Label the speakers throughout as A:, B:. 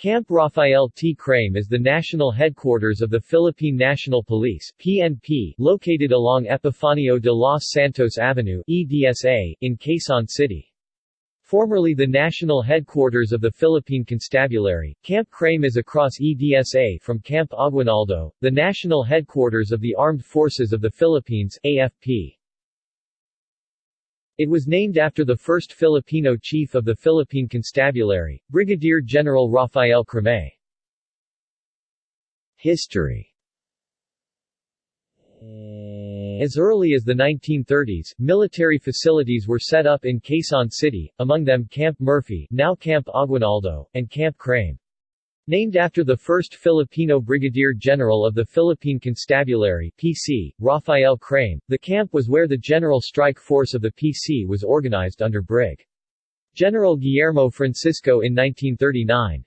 A: Camp Rafael T. Crame is the national headquarters of the Philippine National Police PNP, located along Epifanio de los Santos Avenue EDSA, in Quezon City. Formerly the national headquarters of the Philippine Constabulary, Camp Crame is across EDSA from Camp Aguinaldo, the national headquarters of the Armed Forces of the Philippines AFP. It was named after the first Filipino chief of the Philippine Constabulary, Brigadier General Rafael Crame. History As early as the 1930s, military facilities were set up in Quezon City, among them Camp Murphy now Camp Aguinaldo, and Camp Crame. Named after the first Filipino Brigadier General of the Philippine Constabulary PC, Rafael Crame, the camp was where the General Strike Force of the PC was organized under Brig. General Guillermo Francisco in 1939.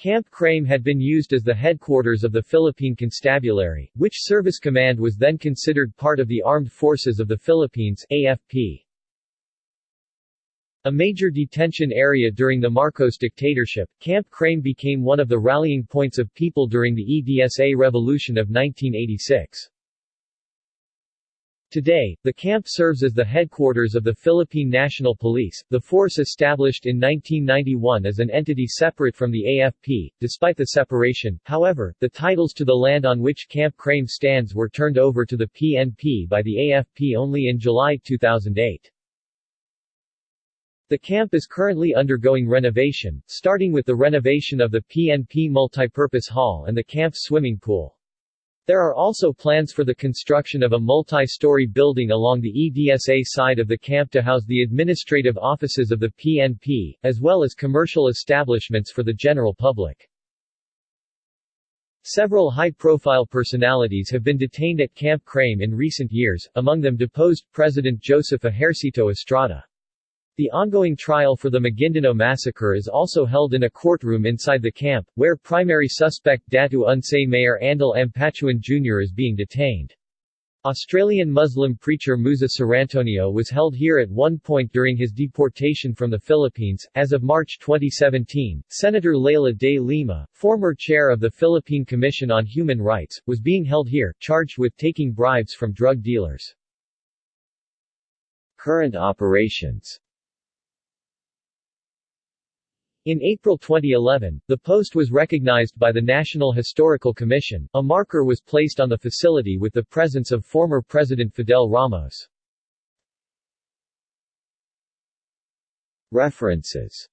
A: Camp Crame had been used as the headquarters of the Philippine Constabulary, which service command was then considered part of the Armed Forces of the Philippines AFP. A major detention area during the Marcos dictatorship, Camp Crame became one of the rallying points of people during the EDSA revolution of 1986. Today, the camp serves as the headquarters of the Philippine National Police, the force established in 1991 as an entity separate from the AFP. Despite the separation, however, the titles to the land on which Camp Crame stands were turned over to the PNP by the AFP only in July 2008. The camp is currently undergoing renovation, starting with the renovation of the PNP Multipurpose Hall and the camp's swimming pool. There are also plans for the construction of a multi-story building along the EDSA side of the camp to house the administrative offices of the PNP, as well as commercial establishments for the general public. Several high-profile personalities have been detained at Camp Crame in recent years, among them deposed President Joseph Ejercito Estrada. The ongoing trial for the Maguindanao massacre is also held in a courtroom inside the camp, where primary suspect Datu Unsay Mayor Andal Ampatuan Jr. is being detained. Australian Muslim preacher Musa Cerantonio was held here at one point during his deportation from the Philippines. As of March 2017, Senator Leila de Lima, former chair of the Philippine Commission on Human Rights, was being held here, charged with taking bribes from drug dealers. Current operations in April 2011, the post was recognized by the National Historical Commission. A marker was placed on the facility with the presence of former President Fidel Ramos. References